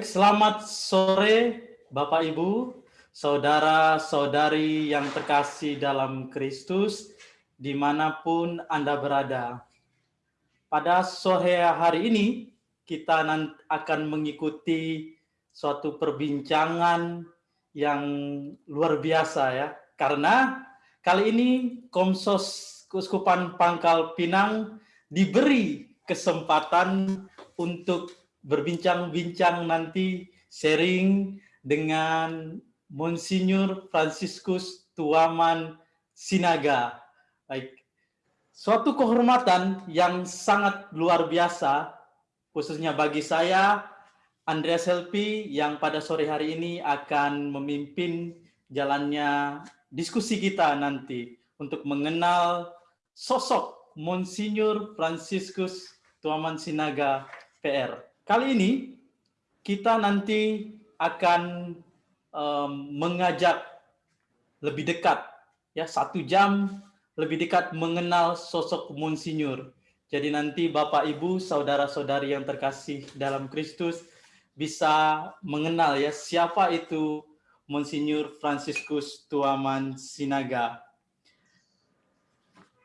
Baik, selamat sore Bapak Ibu, saudara-saudari yang terkasih dalam Kristus, di mana pun Anda berada. Pada sore hari ini, kita akan mengikuti suatu perbincangan yang luar biasa ya, karena kali ini Komsos Keuskupan Pangkal Pinang diberi kesempatan untuk berbincang-bincang nanti sharing dengan Monsinyur Franciscus Tuaman Sinaga. Baik. Suatu kehormatan yang sangat luar biasa, khususnya bagi saya, Andreas Helpi, yang pada sore hari ini akan memimpin jalannya diskusi kita nanti untuk mengenal sosok Monsinyur Franciscus Tuaman Sinaga PR. Kali ini kita nanti akan um, mengajak lebih dekat, ya satu jam lebih dekat mengenal sosok Monsinyur. Jadi nanti Bapak Ibu, saudara-saudari yang terkasih dalam Kristus bisa mengenal ya siapa itu Monsinyur Franciscus Tuaman Sinaga.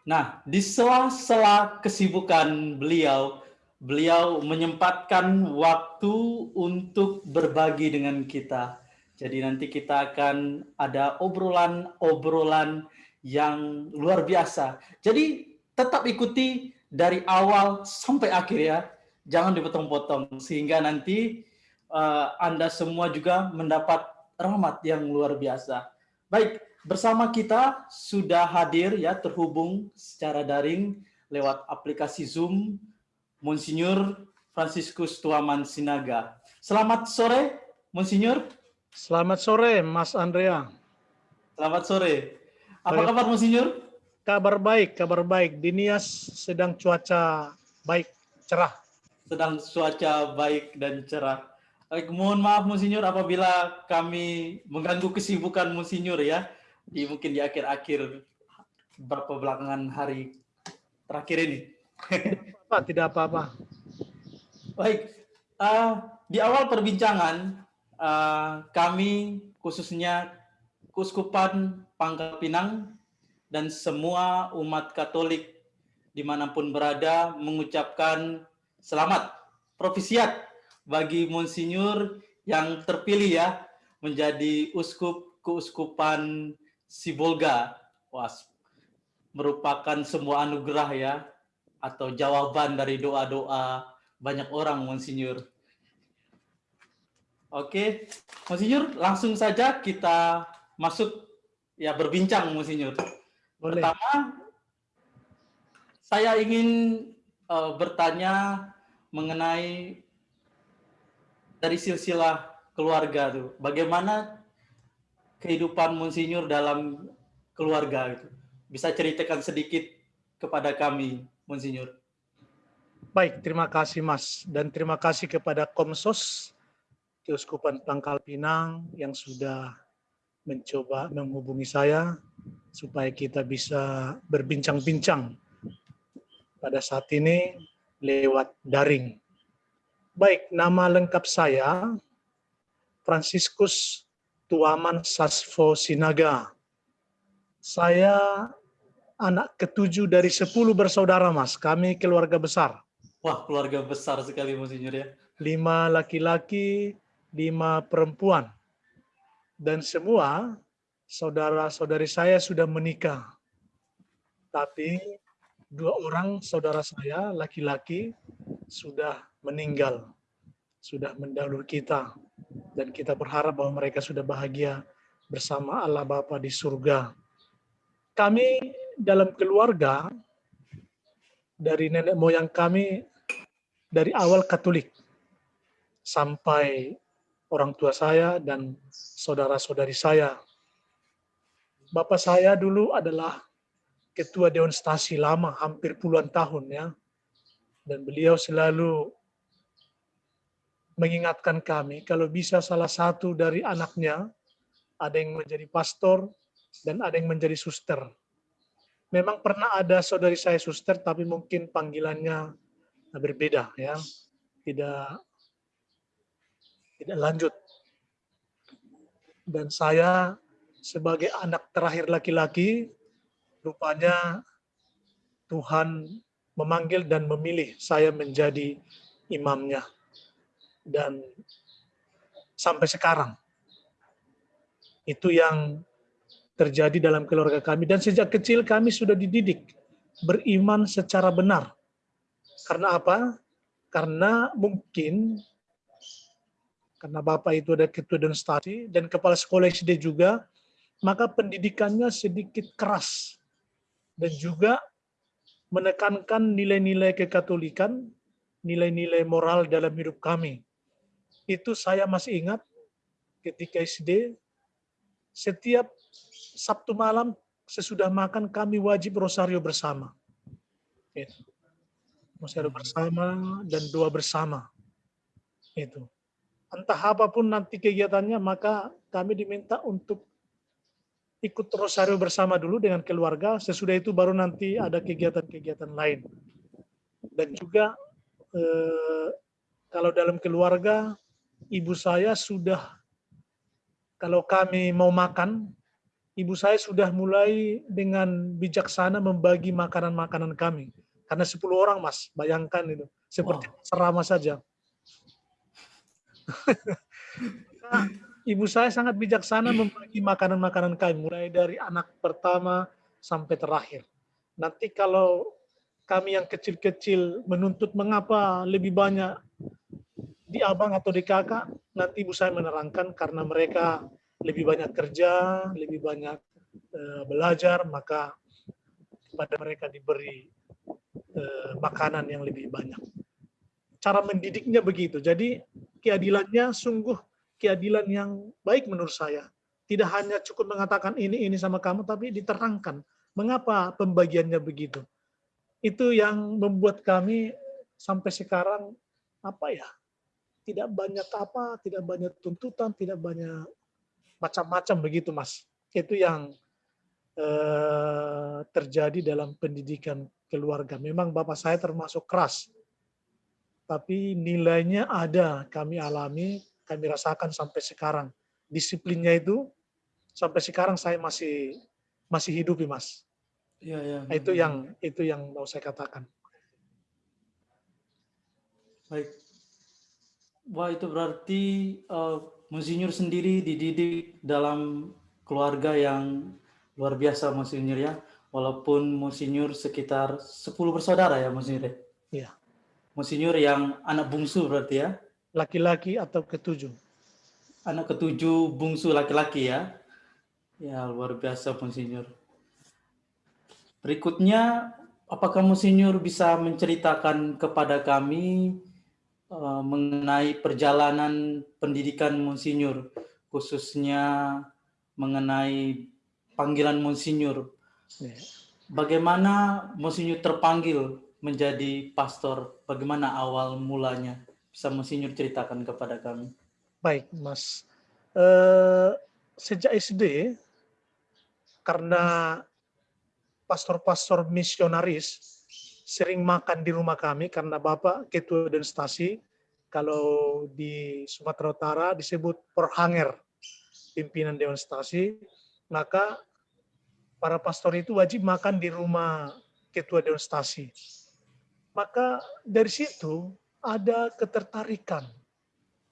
Nah, di sela-sela kesibukan beliau, beliau menyempatkan waktu untuk berbagi dengan kita. Jadi nanti kita akan ada obrolan-obrolan yang luar biasa. Jadi tetap ikuti dari awal sampai akhir ya. Jangan dipotong-potong sehingga nanti uh, Anda semua juga mendapat rahmat yang luar biasa. Baik, bersama kita sudah hadir ya terhubung secara daring lewat aplikasi Zoom Monsinyur Franciscus Tuaman Sinaga. Selamat sore, Monsinyur. Selamat sore, Mas Andrea. Selamat sore. Apa kabar, Monsinyur? Kabar baik, kabar baik. Di Nias sedang cuaca baik, cerah. Sedang cuaca baik dan cerah. Baik, mohon maaf, Monsinyur, apabila kami mengganggu kesibukan Monsinyur ya, di mungkin di akhir-akhir beberapa belakangan hari terakhir ini. Pak, tidak apa-apa. Baik, uh, di awal perbincangan uh, kami khususnya Kuskupan Pangkal Pinang dan semua umat Katolik di mana pun berada mengucapkan selamat profisiat bagi Monsinyur yang terpilih ya menjadi uskup keuskupan Sibolga. Was merupakan semua anugerah ya atau jawaban dari doa-doa banyak orang, Monsinyur. Oke, Monsinyur, langsung saja kita masuk ya berbincang, Monsinyur. Boleh. Pertama, saya ingin uh, bertanya mengenai dari silsilah keluarga tuh. Bagaimana kehidupan Monsinyur dalam keluarga itu? Bisa ceritakan sedikit kepada kami, Monsinyur. Baik, terima kasih Mas. Dan terima kasih kepada Komsos Keuskupan Pangkal Pinang yang sudah mencoba menghubungi saya supaya kita bisa berbincang-bincang pada saat ini lewat daring. Baik, nama lengkap saya Franciscus Tuaman Sasfo Sinaga. Saya anak ketujuh dari sepuluh bersaudara, Mas. Kami keluarga besar. Wah, keluarga besar sekali, Monsinyur ya. Lima laki-laki, lima perempuan. Dan semua saudara-saudari saya sudah menikah. Tapi dua orang saudara saya, laki-laki, sudah meninggal. Sudah mendahului kita. Dan kita berharap bahwa mereka sudah bahagia bersama Allah Bapa di surga. Kami dalam keluarga dari nenek moyang kami dari awal Katolik sampai orang tua saya dan saudara-saudari saya. Bapak saya dulu adalah ketua Dewan Stasi lama, hampir puluhan tahun ya. Dan beliau selalu mengingatkan kami kalau bisa salah satu dari anaknya ada yang menjadi pastor dan ada yang menjadi suster memang pernah ada saudari saya suster, tapi mungkin panggilannya berbeda ya, tidak tidak lanjut. Dan saya sebagai anak terakhir laki-laki, rupanya Tuhan memanggil dan memilih saya menjadi imamnya. Dan sampai sekarang, itu yang terjadi dalam keluarga kami. Dan sejak kecil kami sudah dididik beriman secara benar. Karena apa? Karena mungkin karena Bapak itu ada ketua dan stasi dan kepala sekolah SD juga, maka pendidikannya sedikit keras dan juga menekankan nilai-nilai kekatolikan, nilai-nilai moral dalam hidup kami. Itu saya masih ingat ketika SD, setiap Sabtu malam sesudah makan kami wajib rosario bersama. Rosario bersama dan doa bersama. Itu entah apa pun nanti kegiatannya, maka kami diminta untuk ikut rosario bersama dulu dengan keluarga, sesudah itu baru nanti ada kegiatan-kegiatan lain. Dan juga eh, kalau dalam keluarga, ibu saya sudah, kalau kami mau makan, ibu saya sudah mulai dengan bijaksana membagi makanan-makanan kami. Karena 10 orang mas, bayangkan itu. Seperti wow. serama saja ibu saya sangat bijaksana membagi makanan-makanan kami, mulai dari anak pertama sampai terakhir. Nanti kalau kami yang kecil-kecil menuntut mengapa lebih banyak di abang atau di kakak, nanti ibu saya menerangkan karena mereka lebih banyak kerja, lebih banyak uh, belajar, maka pada mereka diberi uh, makanan yang lebih banyak. Cara mendidiknya begitu. Jadi keadilannya sungguh keadilan yang baik menurut saya. Tidak hanya cukup mengatakan ini ini sama kamu, tapi diterangkan mengapa pembagiannya begitu. Itu yang membuat kami sampai sekarang apa ya tidak banyak apa, tidak banyak tuntutan, tidak banyak macam-macam begitu, Mas. Itu yang eh, terjadi dalam pendidikan keluarga. Memang bapak saya termasuk keras tapi nilainya ada kami alami, kami rasakan sampai sekarang. Disiplinnya itu sampai sekarang saya masih masih hidup, Mas. Iya. Nah, itu yang itu yang mau saya katakan. Baik. Wah, itu berarti uh, Monsinyur sendiri dididik dalam keluarga yang luar biasa, Monsinyur ya. Walaupun Monsinyur sekitar 10 bersaudara ya, Monsinyur. Ya? Iya. Monsinyur yang anak bungsu berarti ya? Laki-laki atau ketujuh? Anak ketujuh bungsu laki-laki ya? Ya luar biasa Monsinyur. Berikutnya, apakah Monsinyur bisa menceritakan kepada kami uh, mengenai perjalanan pendidikan Monsinyur, khususnya mengenai panggilan Monsinyur. Ya. Bagaimana Monsinyur terpanggil menjadi pastor? Bagaimana awal mulanya? Bisa Monsinyur ceritakan kepada kami. Baik, Mas. Uh, sejak SD, karena pastor-pastor misionaris sering makan di rumah kami karena Bapak ketua dan stasi kalau di Sumatera Utara disebut perhanger pimpinan dewan stasi maka para pastor itu wajib makan di rumah ketua dewan stasi. Maka dari situ ada ketertarikan,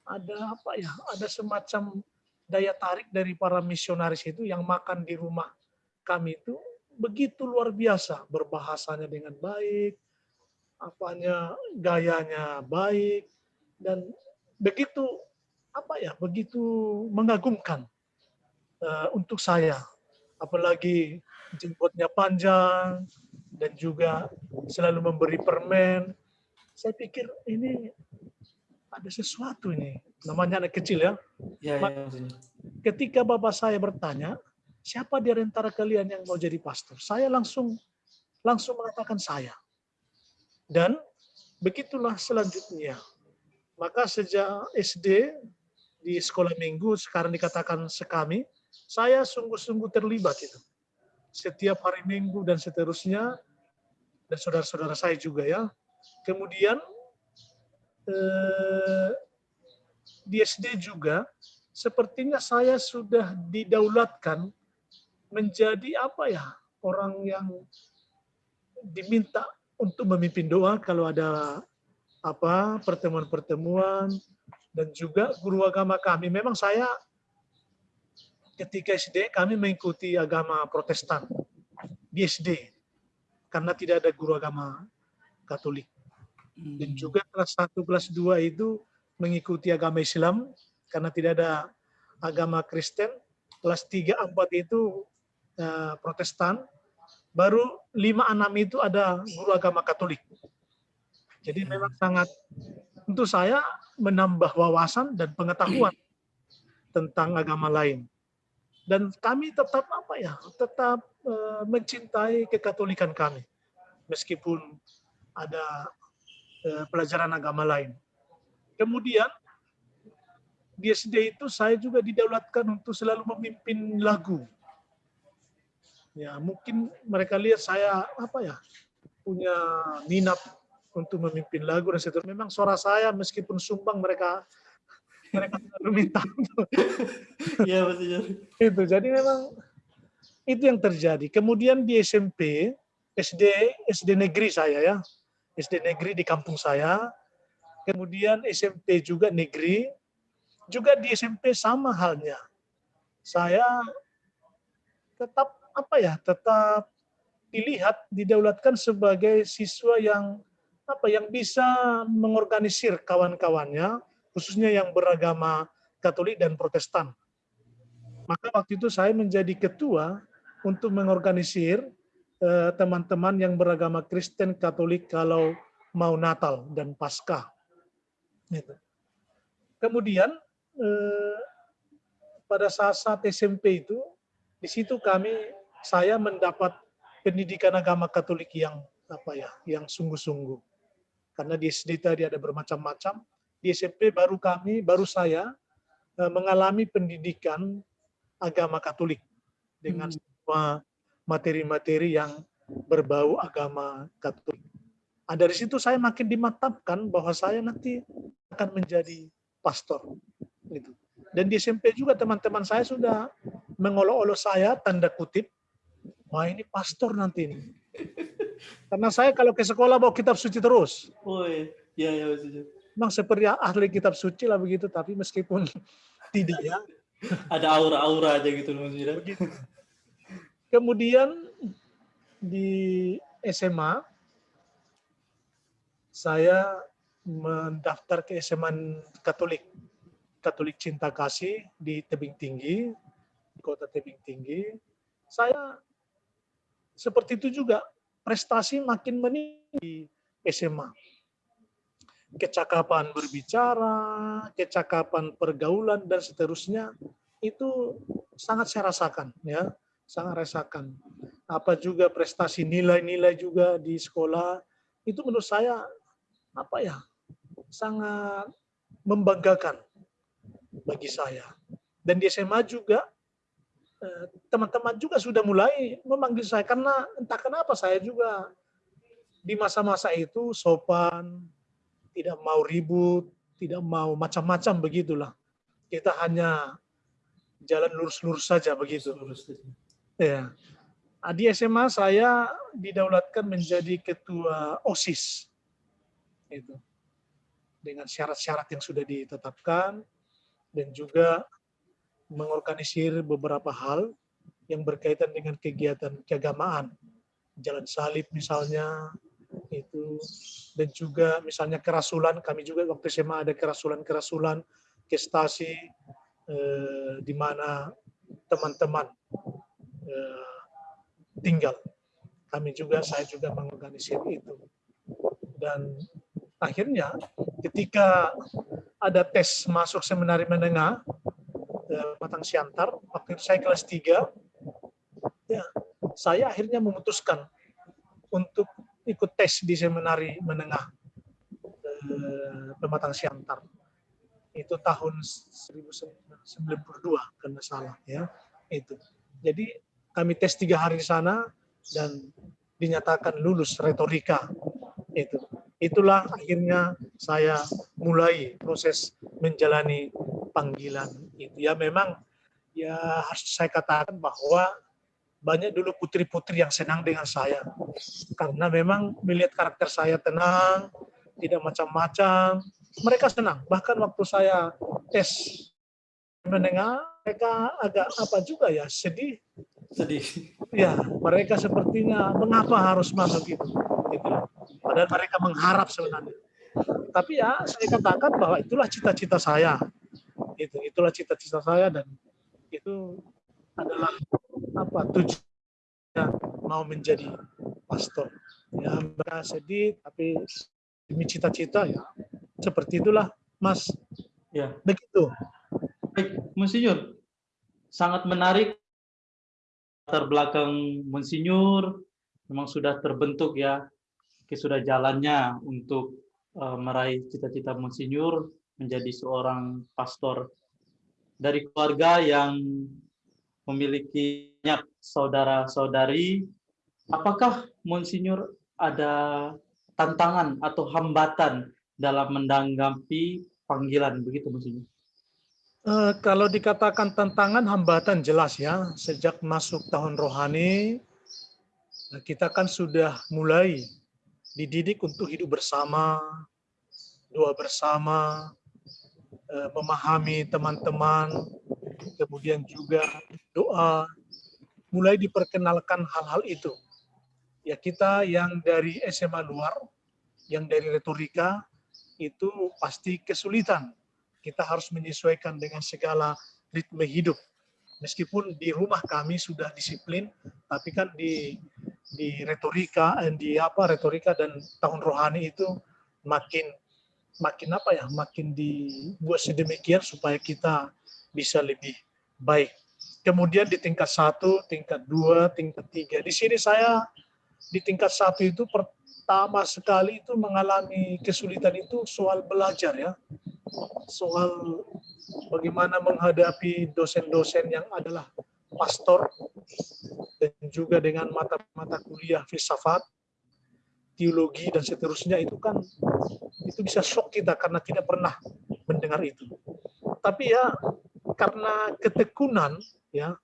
ada apa ya, ada semacam daya tarik dari para misionaris itu yang makan di rumah kami itu begitu luar biasa, berbahasanya dengan baik, apanya gayanya baik dan begitu apa ya, begitu mengagumkan uh, untuk saya. Apalagi jenggotnya panjang, dan juga selalu memberi permen. Saya pikir ini ada sesuatu ini. Namanya anak kecil ya. Ya, ya, Ketika bapak saya bertanya, siapa di antara kalian yang mau jadi pastor? Saya langsung langsung mengatakan saya. Dan begitulah selanjutnya. Maka sejak SD di sekolah minggu, sekarang dikatakan sekami, saya sungguh-sungguh terlibat itu setiap hari Minggu dan seterusnya, dan saudara-saudara saya juga ya. Kemudian eh, di SD juga sepertinya saya sudah didaulatkan menjadi apa ya orang yang diminta untuk memimpin doa kalau ada apa pertemuan-pertemuan dan juga guru agama kami. Memang saya ketika SD kami mengikuti agama Protestan di SD karena tidak ada guru agama Katolik. Dan hmm. juga kelas 1, kelas 2 itu mengikuti agama Islam karena tidak ada agama Kristen. Kelas 3, 4 itu uh, Protestan. Baru 5, 6 itu ada guru agama Katolik. Jadi memang sangat untuk saya menambah wawasan dan pengetahuan tentang agama lain. Dan kami tetap apa ya, tetap uh, mencintai kekatolikan kami, meskipun ada uh, pelajaran agama lain. Kemudian di SD itu saya juga didaulatkan untuk selalu memimpin lagu. Ya, mungkin mereka lihat saya apa ya punya minat untuk memimpin lagu dan seterusnya. Memang suara saya meskipun sumbang mereka mereka selalu minta. Iya maksudnya. Itu jadi memang itu yang terjadi. Kemudian di SMP, SD SD negeri saya ya, SD negeri di kampung saya. Kemudian SMP juga negeri. Juga di SMP sama halnya. Saya tetap apa ya, tetap dilihat, didaulatkan sebagai siswa yang apa yang bisa mengorganisir kawan-kawannya, khususnya yang beragama Katolik dan Protestan. Maka waktu itu saya menjadi ketua untuk mengorganisir eh, teman-teman yang beragama Kristen Katolik kalau mau Natal dan Paskah. Gitu. Kemudian eh, pada saat-saat SMP itu, di situ kami saya mendapat pendidikan agama Katolik yang apa ya, yang sungguh-sungguh karena di SD tadi ada bermacam-macam. Di SMP baru kami, baru saya eh, mengalami pendidikan agama Katolik dengan hmm. semua materi-materi yang berbau agama Katolik. Nah, dari situ saya makin dimatapkan bahwa saya nanti akan menjadi pastor. Gitu. Dan di SMP juga teman-teman saya sudah mengolok-olok saya, tanda kutip, wah ini pastor nanti ini. Karena saya kalau ke sekolah bawa kitab suci terus. Oh iya, iya, maksudnya. Memang seperti ahli kitab suci lah begitu, tapi meskipun tidak ya. Ada aura-aura aja gitu maksudnya. Begitu. Kemudian di SMA, saya mendaftar ke SMA Katolik. Katolik Cinta Kasih di Tebing Tinggi, di kota Tebing Tinggi. Saya seperti itu juga prestasi makin meninggi SMA. Kecakapan berbicara, kecakapan pergaulan dan seterusnya itu sangat saya rasakan ya, sangat rasakan. Apa juga prestasi nilai-nilai juga di sekolah itu menurut saya apa ya sangat membanggakan bagi saya. Dan di SMA juga teman-teman juga sudah mulai memanggil saya karena entah kenapa saya juga di masa-masa itu sopan, tidak mau ribut, tidak mau macam-macam begitulah. Kita hanya jalan lurus-lurus saja begitu. Ya. Nah, di SMA saya didaulatkan menjadi ketua OSIS. Itu. Dengan syarat-syarat yang sudah ditetapkan dan juga mengorganisir beberapa hal yang berkaitan dengan kegiatan keagamaan. Jalan salib misalnya, itu. Dan juga misalnya kerasulan kami juga waktu SMA ada kerasulan-kerasulan kestasi eh, di mana teman-teman eh, tinggal. Kami juga saya juga mengorganisir itu. Dan akhirnya ketika ada tes masuk seminari menengah Matang Siantar, waktu itu saya kelas 3, ya, saya akhirnya memutuskan untuk ikut tes di seminari menengah eh, Pematang Siantar. Itu tahun 1992, kalau salah. ya itu. Jadi kami tes tiga hari di sana dan dinyatakan lulus retorika itu. itulah akhirnya saya mulai proses menjalani panggilan itu ya memang ya harus saya katakan bahwa banyak dulu putri-putri yang senang dengan saya. Karena memang melihat karakter saya tenang tidak macam-macam mereka senang. Bahkan waktu saya tes mendengar mereka agak apa juga ya sedih. Sedih. Ya mereka sepertinya mengapa harus masuk itu? Gitu. padahal mereka mengharap sebenarnya. Tapi ya saya katakan bahwa itulah cita-cita saya itu itulah cita-cita saya dan itu adalah apa tujuan mau menjadi pastor. Ya mereka sedih tapi demi cita-cita ya seperti itulah mas. Ya. Begitu. Baik Monsinyur sangat menarik. Latar belakang Monsinyur memang sudah terbentuk ya. Sudah jalannya untuk uh, meraih cita-cita Monsinyur menjadi seorang pastor dari keluarga yang memiliki banyak saudara-saudari, apakah Monsinyur ada tantangan atau hambatan dalam menanggapi panggilan begitu Monsinyur? Uh, kalau dikatakan tantangan, hambatan jelas ya. Sejak masuk tahun rohani, kita kan sudah mulai dididik untuk hidup bersama, doa bersama, uh, memahami teman-teman, kemudian juga doa, mulai diperkenalkan hal-hal itu. Ya kita yang dari SMA luar, yang dari retorika, itu pasti kesulitan. Kita harus menyesuaikan dengan segala ritme hidup. Meskipun di rumah kami sudah disiplin, tapi kan di di retorika, eh, di apa retorika dan tahun rohani itu makin makin apa ya, makin dibuat sedemikian supaya kita bisa lebih baik. Kemudian di tingkat satu, tingkat dua, tingkat tiga. Di sini saya di tingkat satu itu pertama sekali itu mengalami kesulitan itu soal belajar ya. Soal bagaimana menghadapi dosen-dosen yang adalah pastor dan juga dengan mata-mata kuliah filsafat, teologi dan seterusnya itu kan itu bisa shock kita karena tidak pernah mendengar itu. Tapi ya karena ketekunan ya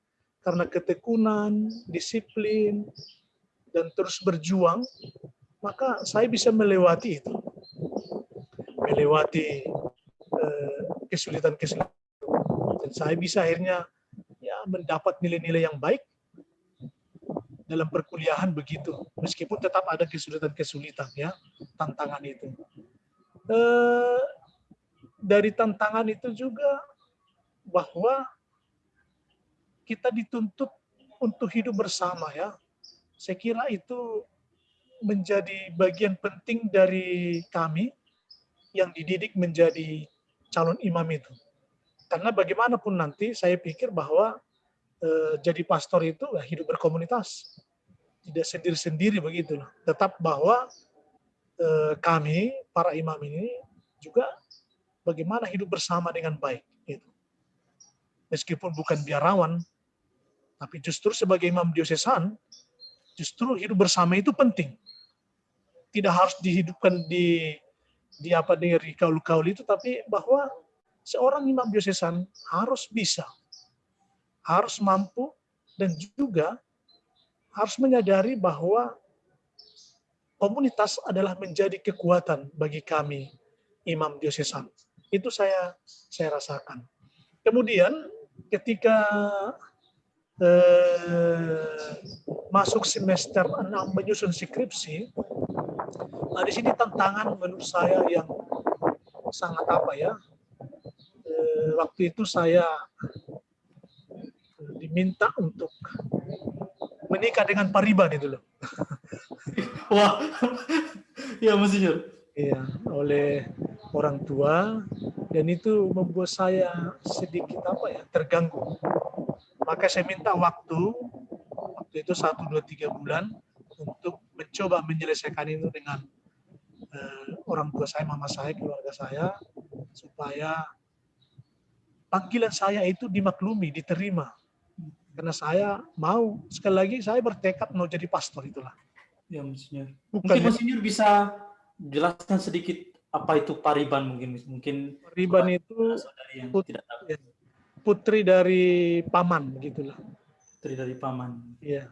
karena ketekunan disiplin dan terus berjuang maka saya bisa melewati itu melewati eh, kesulitan-kesulitan dan saya bisa akhirnya ya mendapat nilai-nilai yang baik dalam perkuliahan begitu meskipun tetap ada kesulitan-kesulitan ya tantangan itu eh, dari tantangan itu juga bahwa kita dituntut untuk hidup bersama ya. Saya kira itu menjadi bagian penting dari kami yang dididik menjadi calon imam itu. Karena bagaimanapun nanti saya pikir bahwa jadi pastor itu ya, hidup berkomunitas. Tidak sendiri-sendiri begitu. Tetap bahwa eh, kami, para imam ini juga bagaimana hidup bersama dengan baik. Gitu meskipun bukan biarawan, tapi justru sebagai imam diosesan, justru hidup bersama itu penting. Tidak harus dihidupkan di di apa dari kaul-kaul itu, tapi bahwa seorang imam diosesan harus bisa, harus mampu, dan juga harus menyadari bahwa komunitas adalah menjadi kekuatan bagi kami imam diosesan. Itu saya saya rasakan. Kemudian ketika eh, masuk semester 6 menyusun skripsi, nah di sini tantangan menurut saya yang sangat apa ya, eh, waktu itu saya diminta untuk menikah dengan Pariban itu loh. Wah, ya Monsinyur. Iya, oleh orang tua dan itu membuat saya sedikit apa ya terganggu. Maka saya minta waktu waktu itu satu dua tiga bulan untuk mencoba menyelesaikan itu dengan uh, orang tua saya, mama saya, keluarga saya supaya panggilan saya itu dimaklumi, diterima. Karena saya mau sekali lagi saya bertekad mau jadi pastor itulah. Ya, Monsinyur. Bukan Mungkin Monsinyur bisa jelaskan sedikit apa itu Pariban mungkin mungkin Pariban itu yang put, tidak tahu. Ya, putri dari paman begitulah. Putri dari paman. Iya.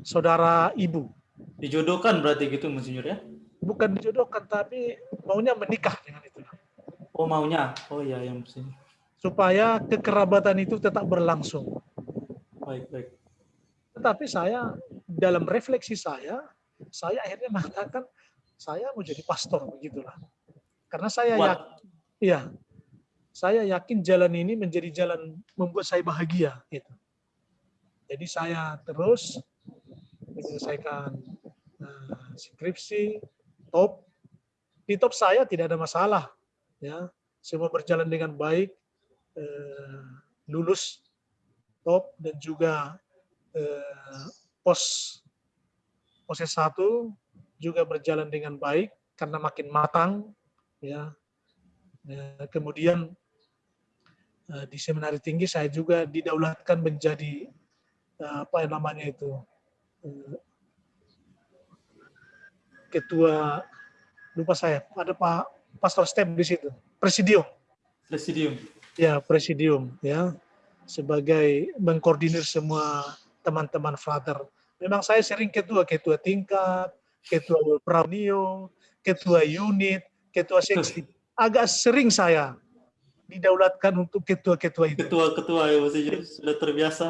Saudara ibu. Dijodohkan berarti gitu Monsinyur ya? Bukan dijodohkan tapi maunya menikah dengan itu. Oh maunya. Oh iya yang. Supaya kekerabatan itu tetap berlangsung. Baik, baik. Tetapi saya dalam refleksi saya, saya akhirnya mengatakan saya mau jadi pastor begitulah. Karena saya Kuat. yakin, ya, saya yakin jalan ini menjadi jalan membuat saya bahagia. Gitu. Jadi saya terus menyelesaikan uh, skripsi, top. Di top saya tidak ada masalah, ya, semua berjalan dengan baik, uh, lulus top dan juga uh, pos pos S1 juga berjalan dengan baik karena makin matang ya. ya kemudian uh, di seminari tinggi saya juga didaulatkan menjadi uh, apa yang namanya itu uh, ketua lupa saya ada Pak Pastor Step di situ presidium Presidium. ya presidium ya sebagai mengkoordinir semua teman-teman frater. Memang saya sering ketua ketua tingkat, ketua Praunio, ketua unit, ketua seksi. Agak sering saya didaulatkan untuk ketua-ketua itu. Ketua-ketua ya Monsinyur sudah terbiasa.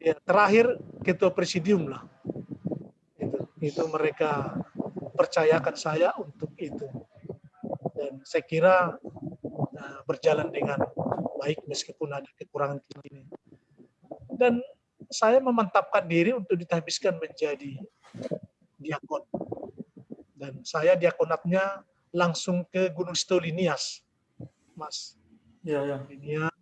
Ya, terakhir ketua presidium lah. Itu, itu mereka percayakan saya untuk itu. Dan saya kira uh, berjalan dengan baik meskipun ada kekurangan ini. Dan saya memantapkan diri untuk ditahbiskan menjadi diakon. Dan saya diakonatnya langsung ke Gunung Stoli Nias, Mas. Ya, ya. Nias,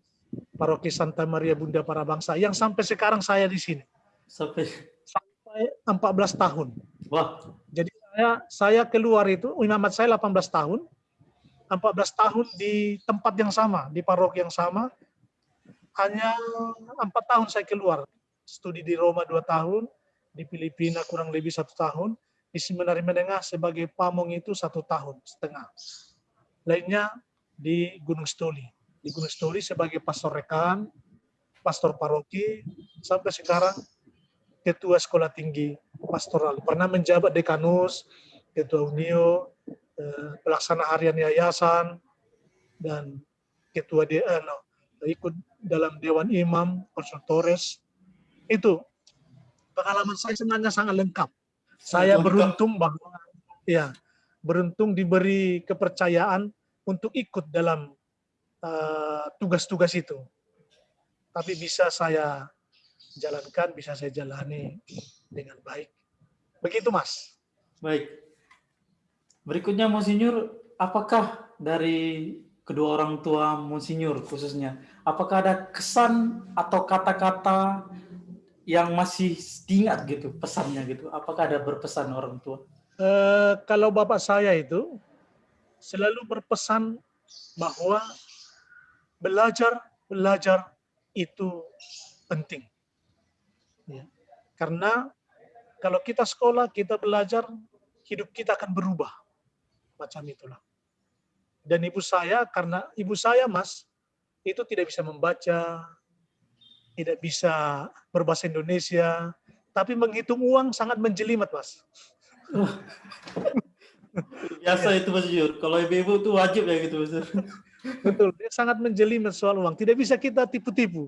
Paroki Santa Maria Bunda Para Bangsa, yang sampai sekarang saya di sini. Sampai Sampai 14 tahun. wah, Jadi saya saya keluar itu, imamat saya 18 tahun, 14 tahun di tempat yang sama, di paroki yang sama. Hanya empat tahun saya keluar. Studi di Roma dua tahun, di Filipina kurang lebih satu tahun, di seminari menengah sebagai pamong itu satu tahun setengah. Lainnya di Gunung Stoli. Di Gunung Stoli sebagai pastor rekan, pastor paroki, sampai sekarang ketua sekolah tinggi pastoral. Pernah menjabat dekanus, ketua unio, pelaksana harian yayasan, dan ketua de, eh, no, ikut dalam dewan imam, konsultores. Itu pengalaman saya sebenarnya sangat lengkap. Saya lengkap. beruntung bahwa ya beruntung diberi kepercayaan untuk ikut dalam eh, tugas-tugas itu. Tapi bisa saya jalankan, bisa saya jalani dengan baik. Begitu, Mas. baik. Berikutnya Monsinyur, apakah dari kedua orang tua Monsinyur khususnya, apakah ada kesan atau kata-kata yang masih diingat gitu pesannya gitu? Apakah ada berpesan orang tua? Eh, kalau bapak saya itu selalu berpesan bahwa belajar belajar itu penting. Ya. Karena kalau kita sekolah, kita belajar, hidup kita akan berubah. Macam itulah. Dan ibu saya, karena ibu saya mas, itu tidak bisa membaca, tidak bisa berbahasa Indonesia, tapi menghitung uang sangat menjelimet mas. Biasa itu Monsinyur. Kalau ibu-ibu itu wajib ya gitu Monsinyur. Betul, dia sangat menjelimet soal uang. Tidak bisa kita tipu-tipu.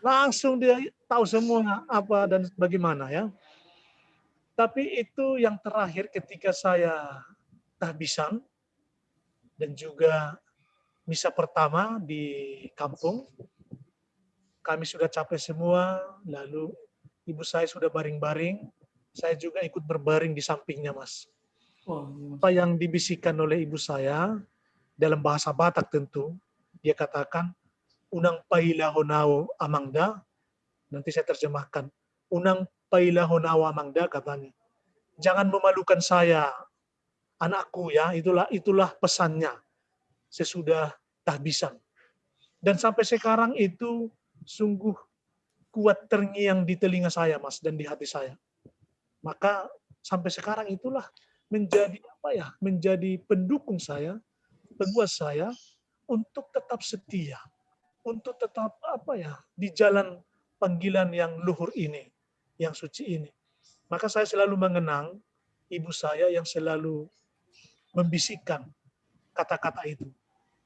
Langsung dia tahu semua apa dan bagaimana ya. Tapi itu yang terakhir ketika saya tahbisan dan juga misa pertama di kampung. Kami sudah capek semua, lalu ibu saya sudah baring-baring. Saya juga ikut berbaring di sampingnya, Mas. Mas. apa yang dibisikkan oleh ibu saya dalam bahasa Batak tentu dia katakan unang pailahonao amangda nanti saya terjemahkan unang pailahonao amangda katanya jangan memalukan saya anakku ya itulah itulah pesannya sesudah tahbisan dan sampai sekarang itu sungguh kuat terngiang di telinga saya mas dan di hati saya maka sampai sekarang itulah menjadi apa ya? Menjadi pendukung saya, penguat saya untuk tetap setia, untuk tetap apa ya? Di jalan panggilan yang luhur ini, yang suci ini. Maka saya selalu mengenang ibu saya yang selalu membisikkan kata-kata itu.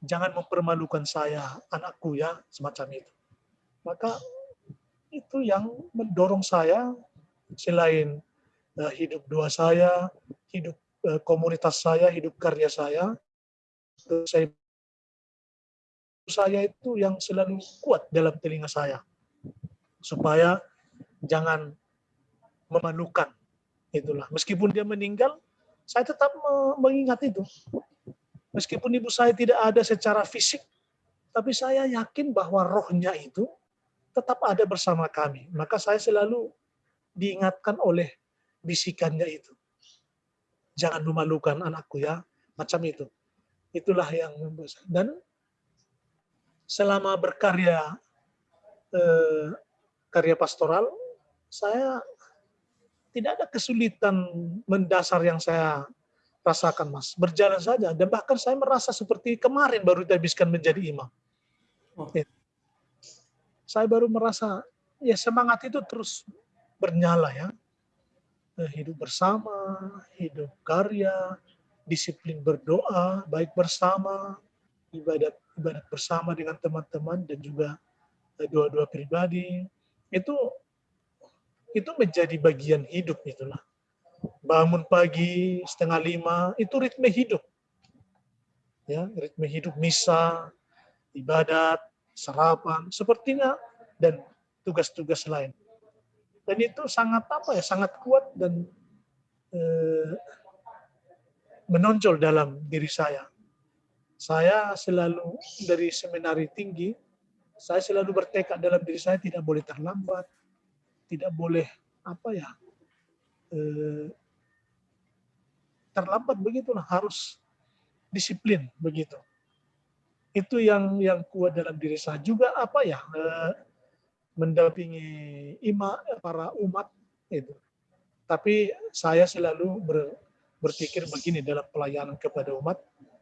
Jangan mempermalukan saya, anakku ya, semacam itu. Maka itu yang mendorong saya selain uh, hidup doa saya, hidup uh, komunitas saya, hidup karya saya, saya saya itu yang selalu kuat dalam telinga saya supaya jangan memalukan itulah meskipun dia meninggal saya tetap mengingat itu meskipun ibu saya tidak ada secara fisik tapi saya yakin bahwa rohnya itu tetap ada bersama kami maka saya selalu diingatkan oleh bisikannya itu. Jangan memalukan anakku ya, macam itu. Itulah yang membuat Dan selama berkarya eh, karya pastoral, saya tidak ada kesulitan mendasar yang saya rasakan, Mas. Berjalan saja. Dan bahkan saya merasa seperti kemarin baru dihabiskan menjadi imam. Oh. Saya baru merasa, ya semangat itu terus bernyala ya. Eh, hidup bersama, hidup karya, disiplin berdoa, baik bersama, ibadat ibadat bersama dengan teman-teman dan juga eh, doa-doa pribadi. Itu itu menjadi bagian hidup itulah. Bangun pagi setengah lima itu ritme hidup. Ya, ritme hidup misa, ibadat, sarapan, sepertinya dan tugas-tugas lain dan itu sangat apa ya sangat kuat dan eh, menonjol dalam diri saya saya selalu dari seminari tinggi saya selalu bertekad dalam diri saya tidak boleh terlambat tidak boleh apa ya eh, terlambat begitulah harus disiplin begitu itu yang yang kuat dalam diri saya juga apa ya eh, mendampingi ima para umat itu. Tapi saya selalu ber, berpikir begini dalam pelayanan kepada umat,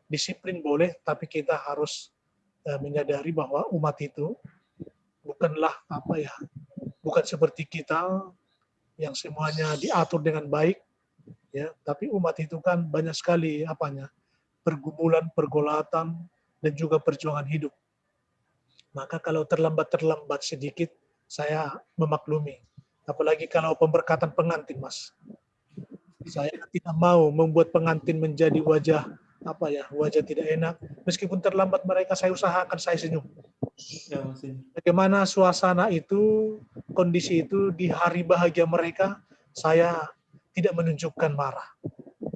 disiplin boleh, tapi kita harus uh, menyadari bahwa umat itu bukanlah apa ya, bukan seperti kita yang semuanya diatur dengan baik, ya. Tapi umat itu kan banyak sekali apanya, pergumulan, pergolatan, dan juga perjuangan hidup. Maka kalau terlambat-terlambat sedikit, saya memaklumi. Apalagi kalau pemberkatan pengantin, Mas. Saya tidak mau membuat pengantin menjadi wajah apa ya, wajah tidak enak. Meskipun terlambat mereka, saya usahakan saya senyum. Ya, Bagaimana suasana itu, kondisi itu di hari bahagia mereka, saya tidak menunjukkan marah.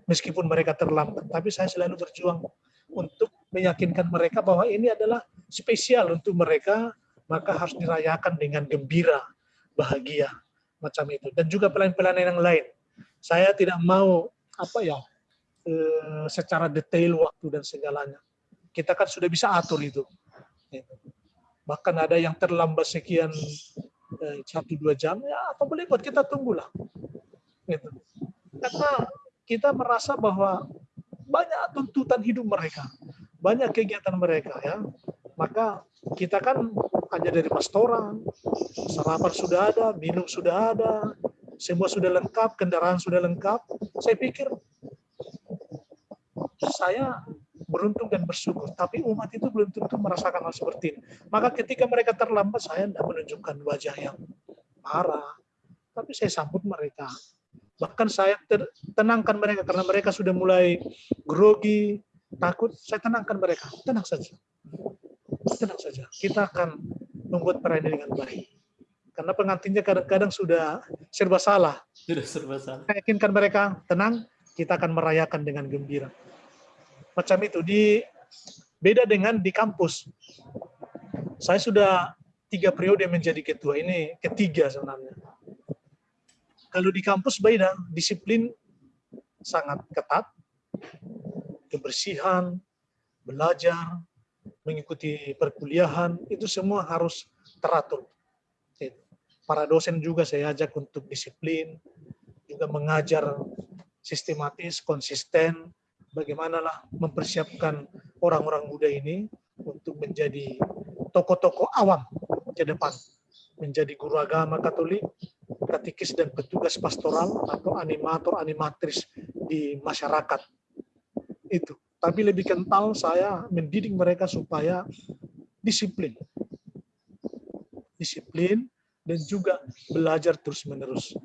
Meskipun mereka terlambat, tapi saya selalu berjuang untuk meyakinkan mereka bahwa ini adalah spesial untuk mereka maka harus dirayakan dengan gembira, bahagia, macam itu. Dan juga pelayanan-pelayanan yang lain. Saya tidak mau apa ya eh, secara detail waktu dan segalanya. Kita kan sudah bisa atur itu. Bahkan ada yang terlambat sekian eh, satu dua jam ya apa boleh buat kita tunggulah. Gitu. Karena kita merasa bahwa banyak tuntutan hidup mereka, banyak kegiatan mereka ya. Maka kita kan hanya dari restoran, sarapan sudah ada, minum sudah ada, semua sudah lengkap, kendaraan sudah lengkap. Saya pikir saya beruntung dan bersyukur, tapi umat itu belum tentu merasakan hal seperti ini. Maka ketika mereka terlambat, saya tidak menunjukkan wajah yang marah, tapi saya sambut mereka. Bahkan saya tenangkan mereka karena mereka sudah mulai grogi, takut, saya tenangkan mereka. Tenang saja tenang saja. Kita akan membuat perayaan dengan baik. Karena pengantinnya kadang-kadang sudah serba salah. Sudah serba salah. Saya yakinkan mereka tenang, kita akan merayakan dengan gembira. Macam itu. Di beda dengan di kampus. Saya sudah tiga periode menjadi ketua. Ini ketiga sebenarnya. Kalau di kampus beda, disiplin sangat ketat, kebersihan, belajar, mengikuti perkuliahan, itu semua harus teratur. Para dosen juga saya ajak untuk disiplin, juga mengajar sistematis, konsisten, bagaimanalah mempersiapkan orang-orang muda ini untuk menjadi tokoh-tokoh awam ke depan, menjadi guru agama Katolik, katekis dan petugas pastoral atau animator animatris di masyarakat. Itu. Tapi lebih kental saya mendidik mereka supaya disiplin. Disiplin dan juga belajar terus-menerus.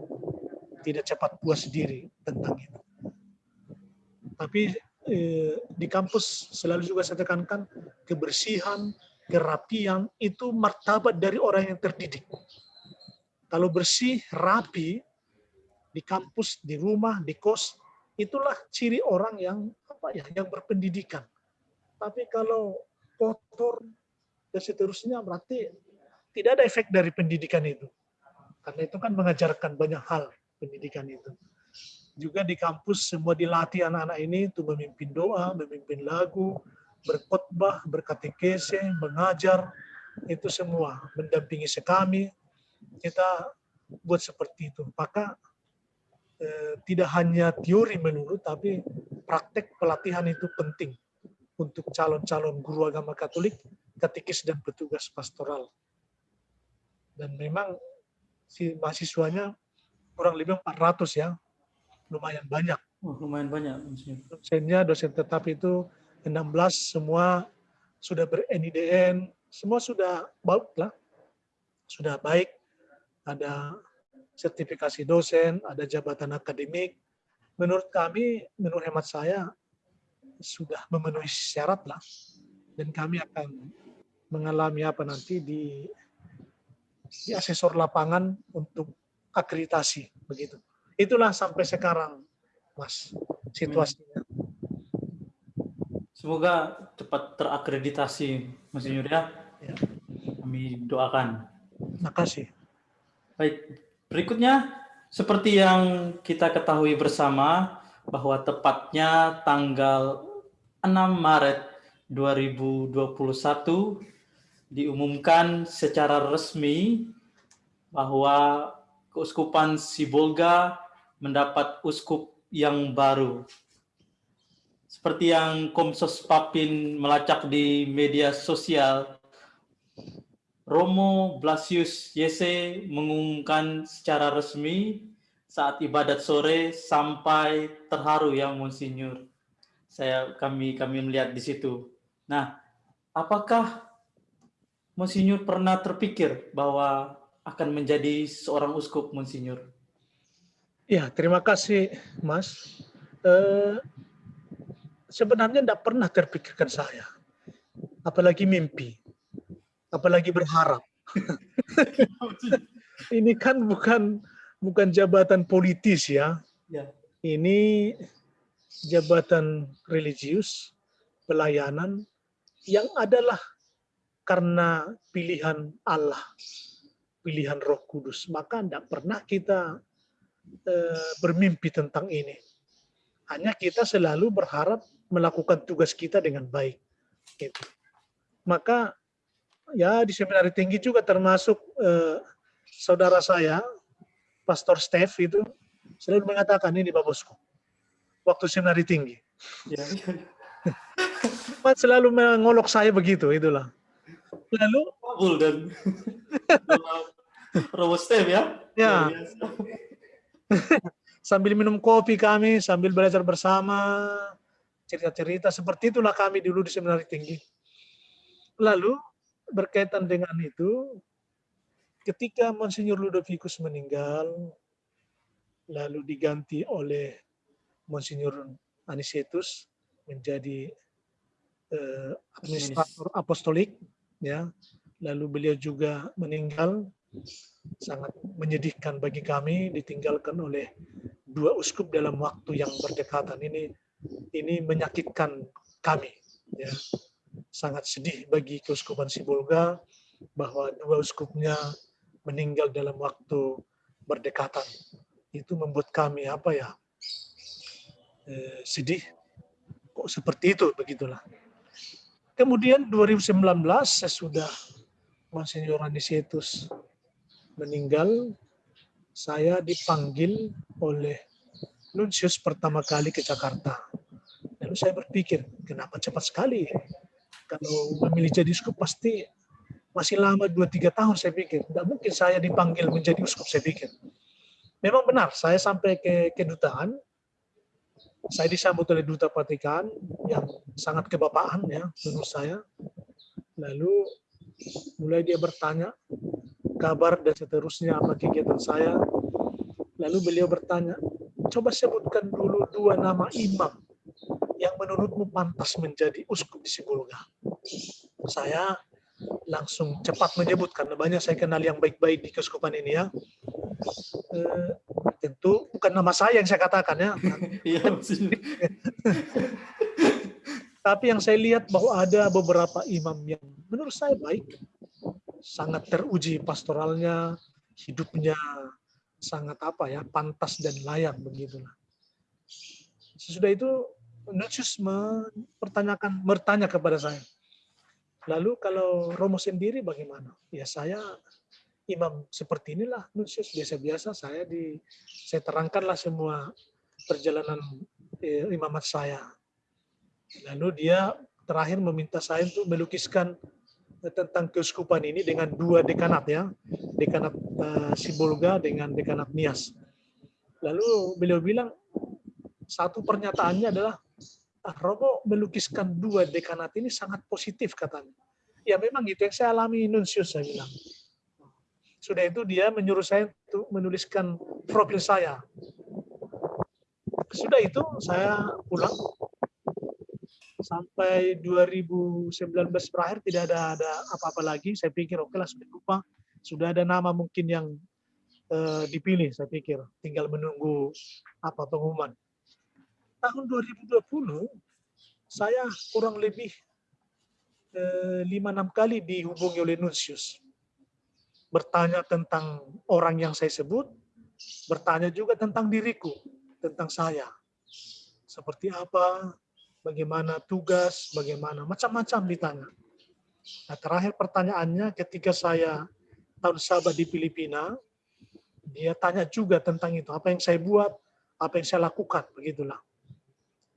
Tidak cepat puas diri tentang itu. Tapi eh, di kampus selalu juga saya tekankan kebersihan, kerapian itu martabat dari orang yang terdidik. Kalau bersih, rapi, di kampus, di rumah, di kos, itulah ciri orang yang apa ya, yang berpendidikan. Tapi kalau kotor dan seterusnya berarti tidak ada efek dari pendidikan itu. Karena itu kan mengajarkan banyak hal pendidikan itu. Juga di kampus semua dilatih anak-anak ini untuk memimpin doa, memimpin lagu, berkhotbah, berkatekese, mengajar, itu semua mendampingi sekami, kita buat seperti itu. Maka eh, tidak hanya teori menurut, tapi praktek pelatihan itu penting untuk calon-calon guru agama Katolik, katekis dan petugas pastoral. Dan memang si mahasiswanya kurang lebih 400 ya, lumayan banyak. Oh, lumayan banyak. Dosennya, dosen tetap itu 16 semua sudah ber-NIDN, semua sudah baik lah, sudah baik ada sertifikasi dosen, ada jabatan akademik. Menurut kami, menurut hemat saya, sudah memenuhi syarat lah. Dan kami akan mengalami apa nanti di, di asesor lapangan untuk akreditasi. begitu. Itulah sampai sekarang, Mas, situasinya. Semoga cepat terakreditasi, Mas Yur ya. ya. Kami doakan. Terima kasih. Baik, berikutnya seperti yang kita ketahui bersama bahwa tepatnya tanggal 6 Maret 2021 diumumkan secara resmi bahwa Keuskupan Sibolga mendapat uskup yang baru. Seperti yang Komsos Papin melacak di media sosial, Romo Blasius Yese mengumumkan secara resmi saat ibadat sore sampai terharu ya Monsinyur. Saya kami kami melihat di situ. Nah, apakah Monsinyur pernah terpikir bahwa akan menjadi seorang uskup Monsinyur? Ya, terima kasih Mas. Eh, sebenarnya tidak pernah terpikirkan saya. Apalagi mimpi apalagi berharap. ini kan bukan bukan jabatan politis ya. ya. Ini jabatan religius, pelayanan yang adalah karena pilihan Allah, pilihan Roh Kudus. Maka tidak pernah kita e, bermimpi tentang ini. Hanya kita selalu berharap melakukan tugas kita dengan baik. Gitu. Maka ya di seminari tinggi juga termasuk eh, saudara saya, Pastor Steph itu selalu mengatakan ini Pak Bosku, waktu seminari tinggi. Ya. Mas selalu mengolok saya begitu, itulah. Lalu Kabul dan Robo Steph ya? Ya. sambil minum kopi kami, sambil belajar bersama, cerita-cerita seperti itulah kami dulu di seminari tinggi. Lalu berkaitan dengan itu, ketika Monsinyur Ludovicus meninggal, lalu diganti oleh Monsinyur Anisetus menjadi eh, administrator apostolik, ya. Lalu beliau juga meninggal, sangat menyedihkan bagi kami, ditinggalkan oleh dua uskup dalam waktu yang berdekatan ini. Ini menyakitkan kami, ya sangat sedih bagi keuskupan Sibolga bahwa dua uskupnya meninggal dalam waktu berdekatan. Itu membuat kami apa ya eh, sedih. Kok seperti itu begitulah. Kemudian 2019 sesudah Monsignor Anisetus meninggal, saya dipanggil oleh Nuncius pertama kali ke Jakarta. Lalu saya berpikir, kenapa cepat sekali? Kalau memilih jadi uskup pasti masih lama 2-3 tahun saya pikir. Tidak mungkin saya dipanggil menjadi uskup saya pikir. Memang benar, saya sampai ke kedutaan, saya disambut oleh duta Vatikan yang sangat kebapaan ya menurut saya. Lalu mulai dia bertanya kabar dan seterusnya apa kegiatan saya. Lalu beliau bertanya, coba sebutkan dulu dua nama imam yang menurutmu pantas menjadi uskup di Sibulga. Saya langsung cepat menyebut karena banyak saya kenal yang baik-baik di keuskupan ini ya. E, tentu bukan nama saya yang saya katakan ya. Iya, Tapi yang saya lihat bahwa ada beberapa imam yang menurut saya baik, sangat teruji pastoralnya, hidupnya sangat apa ya, pantas dan layak begitulah. Sesudah itu Nuncius mempertanyakan, bertanya kepada saya. Lalu kalau Romo sendiri bagaimana? Ya saya imam seperti inilah Nuncius biasa-biasa saya di saya terangkanlah semua perjalanan eh, imamat saya. Lalu dia terakhir meminta saya untuk melukiskan tentang keuskupan ini dengan dua dekanat ya, dekanat uh, Sibolga dengan dekanat Nias. Lalu beliau bilang satu pernyataannya adalah ah, Robo melukiskan dua dekanat ini sangat positif katanya. Ya memang gitu yang saya alami Nuncius saya bilang. Sudah itu dia menyuruh saya untuk menuliskan profil saya. Sudah itu saya pulang sampai 2019 berakhir tidak ada ada apa-apa lagi. Saya pikir oke okay lah sudah lupa. Sudah ada nama mungkin yang uh, dipilih saya pikir. Tinggal menunggu apa pengumuman tahun 2020 saya kurang lebih eh, lima enam kali dihubungi oleh Nuncius bertanya tentang orang yang saya sebut bertanya juga tentang diriku tentang saya seperti apa bagaimana tugas bagaimana macam-macam ditanya nah terakhir pertanyaannya ketika saya tahun sahabat di Filipina dia tanya juga tentang itu. Apa yang saya buat apa yang saya lakukan begitulah.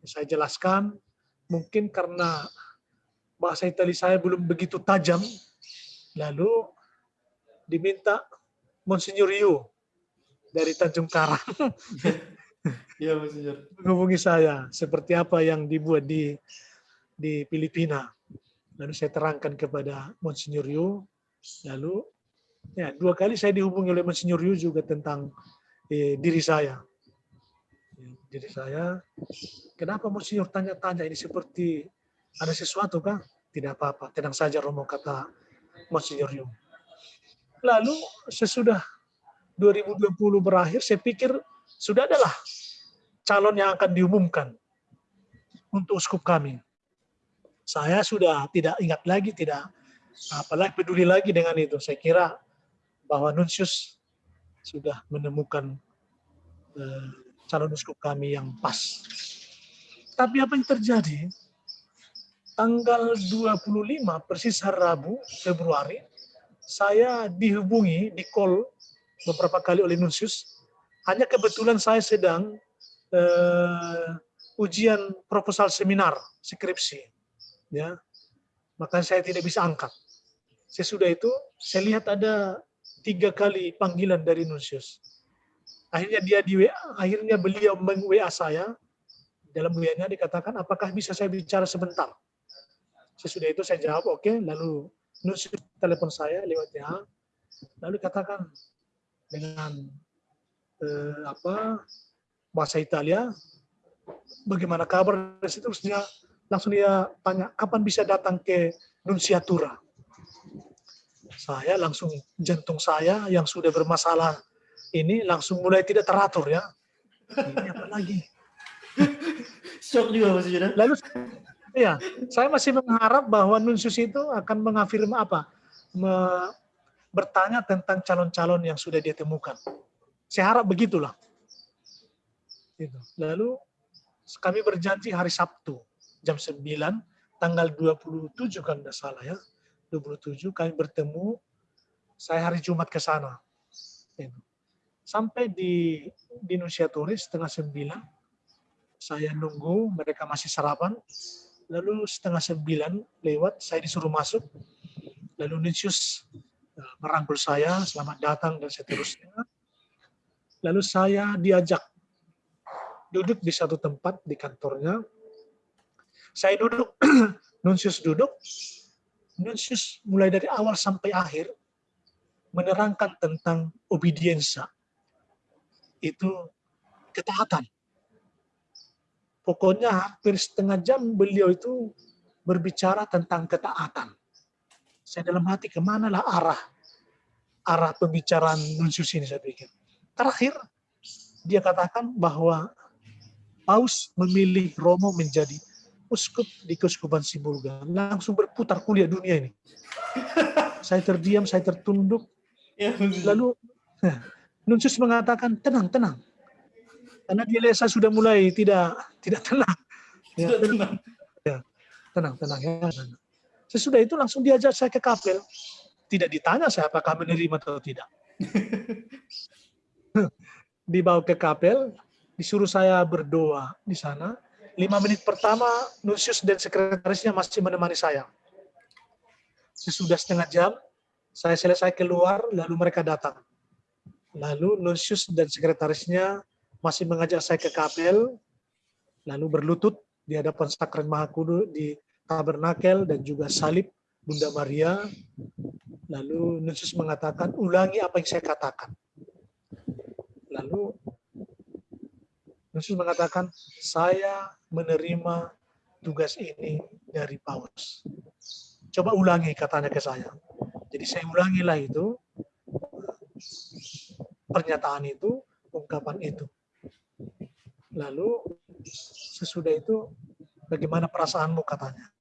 Saya jelaskan, mungkin karena bahasa Itali saya belum begitu tajam, lalu diminta Monsignor Yu dari Tanjung Karang. Iya, Monsignor. Menghubungi saya seperti apa yang dibuat di di Filipina. Lalu saya terangkan kepada Monsignor Yu. Lalu ya dua kali saya dihubungi oleh Monsignor Yu juga tentang eh, diri saya. Diri saya Kenapa Monsinyur tanya-tanya ini seperti ada sesuatu kah? Tidak apa-apa, tenang saja Romo kata Monsinyur Yung. Lalu sesudah 2020 berakhir, saya pikir sudah adalah calon yang akan diumumkan untuk uskup kami. Saya sudah tidak ingat lagi, tidak apalagi peduli lagi dengan itu. Saya kira bahwa Nuncius sudah menemukan uh, calon uskup kami yang pas. Tapi apa yang terjadi? Tanggal 25 persis hari Rabu Februari, saya dihubungi di call beberapa kali oleh Nuncius. Hanya kebetulan saya sedang uh, ujian proposal seminar skripsi, ya, maka saya tidak bisa angkat. Sesudah itu saya lihat ada tiga kali panggilan dari Nuncius. Akhirnya dia di WA, akhirnya beliau meng WA saya dalam WA-nya dikatakan, apakah bisa saya bicara sebentar? Sesudah itu saya jawab, oke. Okay. Lalu nusuk telepon saya lewat WA. Lalu katakan dengan eh, apa bahasa Italia, bagaimana kabar? Dan terus dia langsung dia tanya, kapan bisa datang ke Nunciatura? Saya langsung jantung saya yang sudah bermasalah ini langsung mulai tidak teratur ya. Ini apa lagi? Shock juga Mas Yuda. Lalu ya, saya masih mengharap bahwa Nunsius itu akan mengafirma apa? Me, bertanya tentang calon-calon yang sudah dia temukan. Saya harap begitulah. Gitu. Lalu kami berjanji hari Sabtu jam 9 tanggal 27 kan tidak salah ya. 27 kami bertemu saya hari Jumat ke sana. Gitu. Sampai di di Nunciatore setengah sembilan, saya nunggu mereka masih sarapan. Lalu setengah sembilan lewat, saya disuruh masuk. Lalu Nuncius eh, merangkul saya, selamat datang dan seterusnya. Lalu saya diajak duduk di satu tempat di kantornya. Saya duduk, Nuncius duduk, Nuncius mulai dari awal sampai akhir menerangkan tentang obediensa. Itu ketaatan. Pokoknya hampir setengah jam beliau itu berbicara tentang ketaatan. Saya dalam hati ke manalah arah arah pembicaraan Nuncius ini saya pikir. Terakhir dia katakan bahwa Paus memilih Romo menjadi uskup di Keuskupan Sibolga. Langsung berputar kuliah dunia ini. saya terdiam, saya tertunduk. Ya, Lalu Nuncius mengatakan, tenang, tenang. Karena dia lihat saya sudah mulai tidak tidak tenang. Ya, tenang. Ya, tenang, tenang. Ya. Sesudah itu langsung diajak saya ke kapel. Tidak ditanya saya apakah menerima atau tidak. Dibawa ke kapel, disuruh saya berdoa di sana lima menit pertama Nusius dan sekretarisnya masih menemani saya. Sesudah setengah jam, saya selesai keluar, lalu mereka datang. Lalu Nusius dan sekretarisnya masih mengajak saya ke kapel, lalu berlutut di hadapan sakren Maha Kudu di tabernakel dan juga salib Bunda Maria. Lalu Nusius mengatakan, ulangi apa yang saya katakan. Lalu Yesus mengatakan, saya menerima tugas ini dari Paulus. Coba ulangi katanya ke saya. Jadi saya ulangilah itu, pernyataan itu, ungkapan itu. Lalu sesudah itu, bagaimana perasaanmu katanya.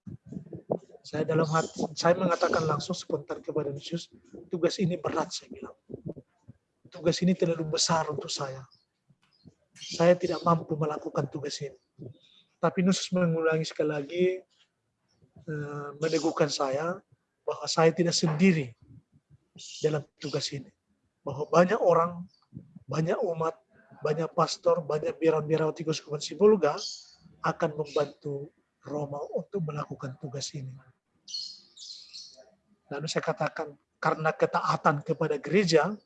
Saya dalam hati, saya mengatakan langsung spontan kepada Yesus, tugas ini berat saya bilang. Tugas ini terlalu besar untuk saya saya tidak mampu melakukan tugas ini. Tapi Nusus mengulangi sekali lagi, eh, meneguhkan saya bahwa saya tidak sendiri dalam tugas ini. Bahwa banyak orang, banyak umat, banyak pastor, banyak biaran-biarawati Keuskupan Sibulga akan membantu Roma untuk melakukan tugas ini. Lalu saya katakan, karena ketaatan kepada gereja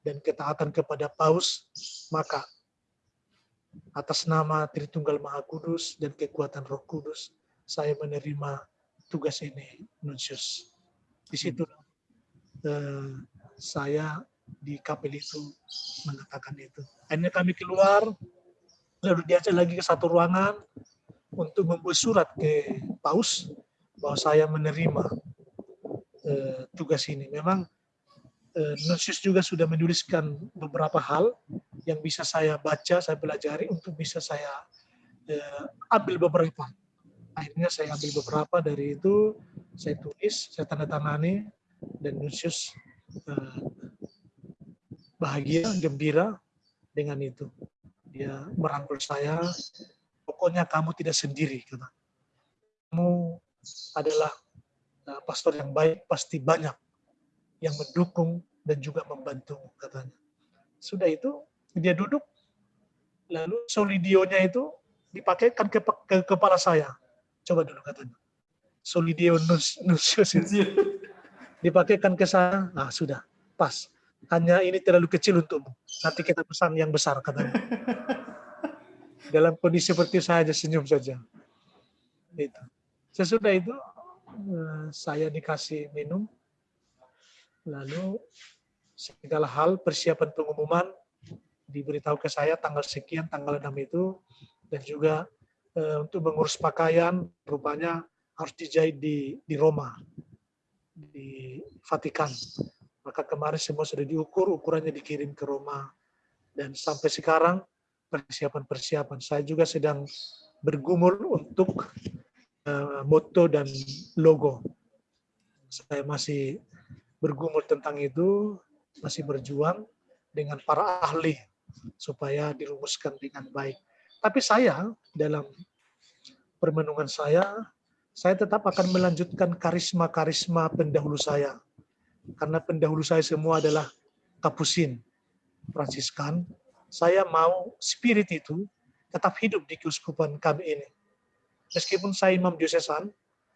dan ketaatan kepada paus, maka atas nama Tritunggal Maha Kudus dan kekuatan Roh Kudus, saya menerima tugas ini, Nuncius. Di situ eh, saya di kapel itu mengatakan itu. Akhirnya kami keluar, lalu diajak lagi ke satu ruangan untuk membuat surat ke Paus bahwa saya menerima eh, tugas ini. Memang eh, Nuncius juga sudah menuliskan beberapa hal yang bisa saya baca, saya pelajari untuk bisa saya eh, ambil beberapa. Akhirnya saya ambil beberapa dari itu, saya tulis, saya tanda tangani, dan Nuncius eh, bahagia, gembira dengan itu. Dia merangkul saya, pokoknya kamu tidak sendiri. Kata. Kamu adalah eh, pastor yang baik, pasti banyak yang mendukung dan juga membantu katanya. Sudah itu dia duduk, lalu solidionya itu dipakaikan ke, ke kepala saya. Coba dulu katanya. Solidio nus, nusius itu. Dipakaikan ke saya, ah sudah, pas. Hanya ini terlalu kecil untukmu. Nanti kita pesan yang besar katanya. Dalam kondisi seperti saya aja senyum saja. Itu. Sesudah itu eh, saya dikasih minum, lalu segala hal persiapan pengumuman diberitahu ke saya tanggal sekian, tanggal 6 itu, dan juga e, untuk mengurus pakaian, rupanya harus dijahit di, di Roma, di Vatikan. Maka kemarin semua sudah diukur, ukurannya dikirim ke Roma. Dan sampai sekarang persiapan-persiapan. Saya juga sedang bergumul untuk e, moto dan logo. Saya masih bergumul tentang itu, masih berjuang dengan para ahli supaya dirumuskan dengan baik. Tapi saya dalam permenungan saya, saya tetap akan melanjutkan karisma-karisma pendahulu saya. Karena pendahulu saya semua adalah kapusin. Fransiskan, saya mau spirit itu tetap hidup di keuskupan kami ini. Meskipun saya imam diosesan,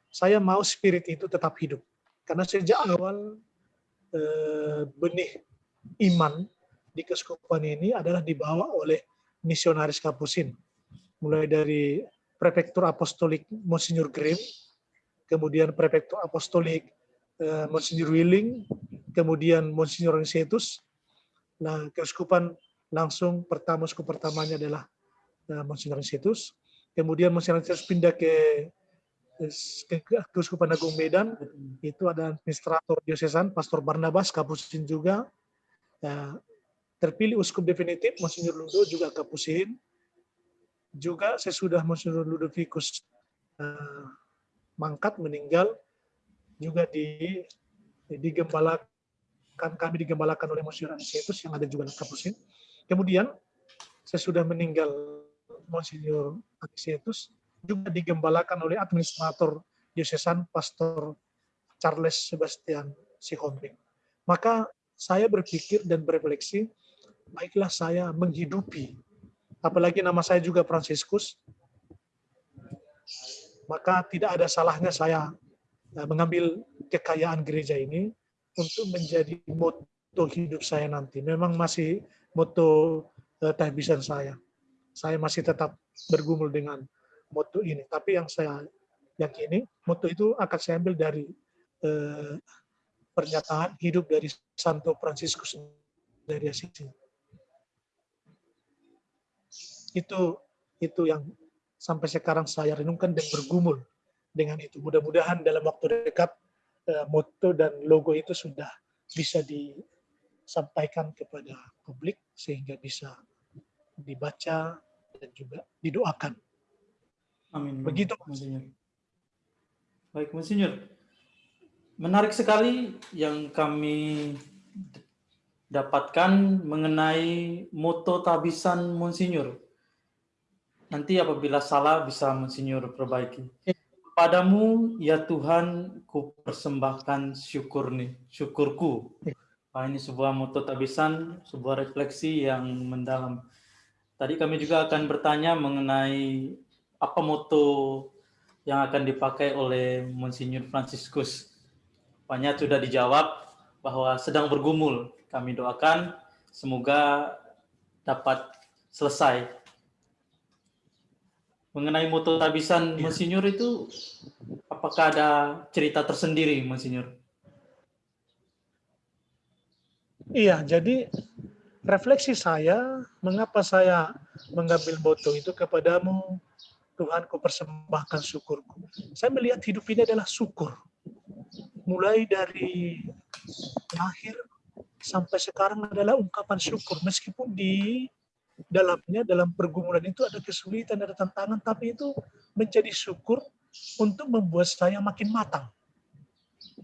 saya mau spirit itu tetap hidup. Karena sejak awal benih iman di keuskupan ini adalah dibawa oleh misionaris kapusin. Mulai dari prefektur apostolik Monsignor Grimm, kemudian prefektur apostolik eh, Monsignor Willing, kemudian Monsignor Nicetus. Nah, keuskupan langsung pertama uskup pertamanya adalah uh, Monsignor Nicetus. Kemudian Monsignor Nicetus pindah ke Keuskupan Agung Medan itu ada administrator diosesan Pastor Barnabas Kapusin juga. Ya, terpilih uskup definitif Monsignor Ludo juga Kapusin. Juga sesudah Monsignor Ludovicus uh, mangkat meninggal. Juga di digembalakan kami digembalakan oleh Monsignor Anisetus yang ada juga Kapusin. Kemudian sesudah meninggal Monsignor Anisetus juga digembalakan oleh administrator diocesan Pastor Charles Sebastian Sihombing. Maka saya berpikir dan berefleksi, baiklah saya menghidupi, apalagi nama saya juga Franciscus, maka tidak ada salahnya saya eh, mengambil kekayaan gereja ini untuk menjadi moto hidup saya nanti. Memang masih moto uh, tahbisan saya. Saya masih tetap bergumul dengan moto ini. Tapi yang saya yakini, moto itu akan saya ambil dari eh, pernyataan hidup dari Santo Fransiskus dari Assisi. Itu itu yang sampai sekarang saya renungkan dan bergumul dengan itu. Mudah-mudahan dalam waktu dekat eh, moto dan logo itu sudah bisa disampaikan kepada publik sehingga bisa dibaca dan juga didoakan Amin. Begitu, Monsinyur. Baik, Monsinyur. Menarik sekali yang kami dapatkan mengenai moto tabisan Monsinyur. Nanti apabila salah bisa Monsinyur perbaiki. Padamu ya Tuhan ku persembahkan syukur nih, syukurku. Nah, ini sebuah moto tabisan, sebuah refleksi yang mendalam. Tadi kami juga akan bertanya mengenai apa moto yang akan dipakai oleh Monsinyur Franciscus? Banyak sudah dijawab bahwa sedang bergumul. Kami doakan semoga dapat selesai. Mengenai moto tabisan ya. Monsinyur itu, apakah ada cerita tersendiri, Monsinyur? Iya, jadi refleksi saya, mengapa saya mengambil moto itu kepadamu Tuhan ku persembahkan syukurku. Saya melihat hidup ini adalah syukur. Mulai dari lahir sampai sekarang adalah ungkapan syukur. Meskipun di dalamnya, dalam pergumulan itu ada kesulitan, ada tantangan, tapi itu menjadi syukur untuk membuat saya makin matang.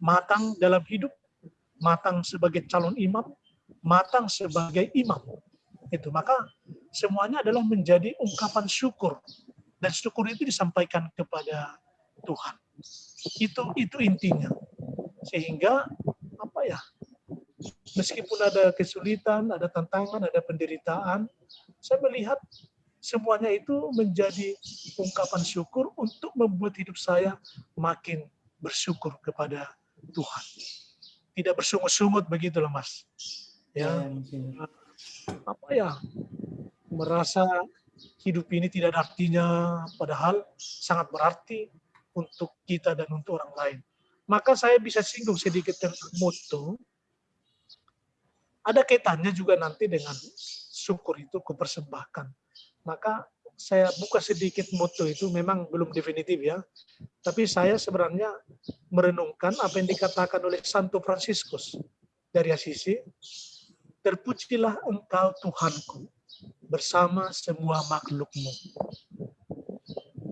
Matang dalam hidup, matang sebagai calon imam, matang sebagai imam. Itu maka semuanya adalah menjadi ungkapan syukur dan syukur itu disampaikan kepada Tuhan. Itu itu intinya. Sehingga apa ya? Meskipun ada kesulitan, ada tantangan, ada penderitaan, saya melihat semuanya itu menjadi ungkapan syukur untuk membuat hidup saya makin bersyukur kepada Tuhan. Tidak bersungut-sungut begitu loh Mas. Ya, ya apa ya? Merasa hidup ini tidak ada artinya, padahal sangat berarti untuk kita dan untuk orang lain. Maka saya bisa singgung sedikit tentang moto. Ada kaitannya juga nanti dengan syukur itu kupersembahkan. Maka saya buka sedikit moto itu memang belum definitif ya. Tapi saya sebenarnya merenungkan apa yang dikatakan oleh Santo Franciscus dari Assisi. Terpujilah engkau Tuhanku, bersama semua makhlukmu.